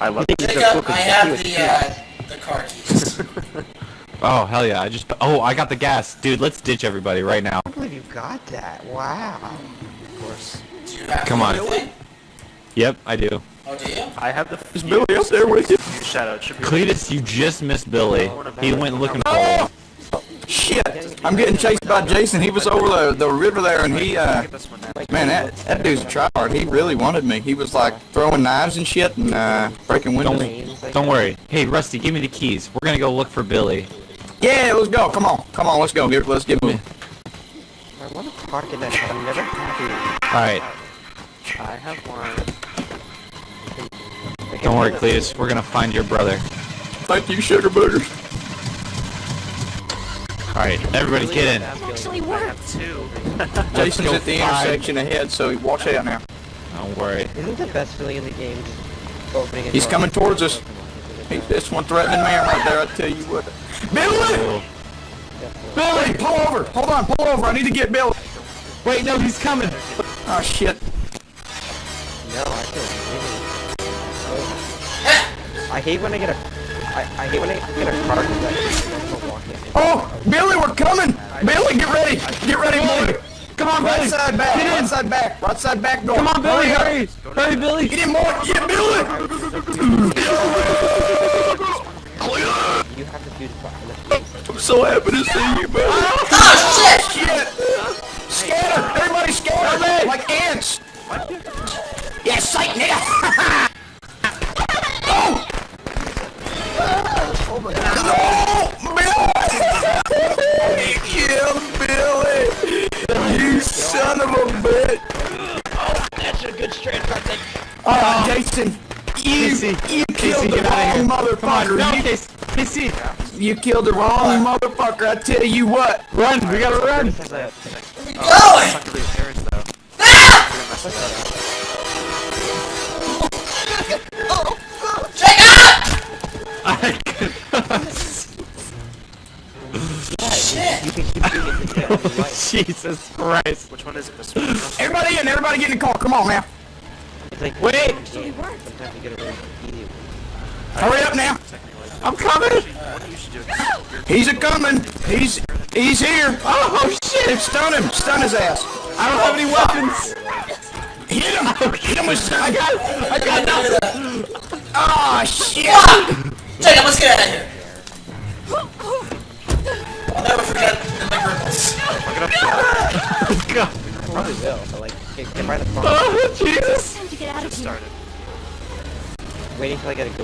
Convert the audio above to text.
I love You think he's cool I have the uh, the car keys. Oh hell yeah! I just oh I got the gas, dude. Let's ditch everybody right now. I can't believe you got that. Wow. of course. Do you have Come on. thing? Yep, I do. Oh, do you? I have the. Is Billy up there with you? Shadow. It should be. Cletus, you just missed Billy. He went looking for Oh! You. Shit! I'm getting chased by Jason. He was over the, the river there, and he, uh, Get this one now. man, that, that dude's a tryhard. He really wanted me. He was like throwing knives and shit and uh, breaking windows. Don't don't worry. Hey Rusty, give me the keys. We're gonna go look for Billy. Yeah, let's go. Come on, come on, let's go. Get, let's get moving. I want to park in that car. I'm never happy. All right. I have one. Don't worry, Cletus. We're gonna find your brother. Thank you, sugar boogers. All right, everybody get in. actually worked. have two. Jason's at the five. intersection ahead, so watch out now. Don't worry. Isn't the best feeling in the game just opening He's coming towards us. He, this one threatening man right there, I tell you what. Billy! Billy, pull over! Hold on, pull over. I need to get Billy. Wait, no, he's coming. Oh, shit. No, I feel really. I hate when I get a. I, I hate when I get a car because I walk in. Oh, Billy, we're coming! Billy, get ready! Get ready, boy! Come on, Right side back, Get right side back, right side back door. Come on, Billy. up. Hurry. Hurry, Billy. Get in, boy! Get Billy! You have to do the. I'm so happy to see you, Billy. Ah, oh, shit! Shit! Scatter! Everybody scatter! Like ants! Yeah, sight, nigga! oh! oh no! A bitch! That's a good straight car. Oh, Jason! You, you killed the wrong motherfucker! no, You- killed the wrong motherfucker, I tell you what! run. We gotta run. Going! Fuck the repairs though. Shit! You Jesus Christ. Which one is it? This one? Everybody in, everybody get in the car, come on now! It's like Wait. Sometimes you get a really easy. Hurry up now! I'm coming. What you should do is He's a coming! He's, he's here! Oh, oh shit. Stun him! Stun his ass! I don't have any weapons. Hit him! Oh, Hit him with stun! I got. I got nothing. Oh shit! Jacob, let's get out of here! God. Probably will, but like, get, get by the phone. Oh Jesus. Time to get out of here. started. Waiting till I get a good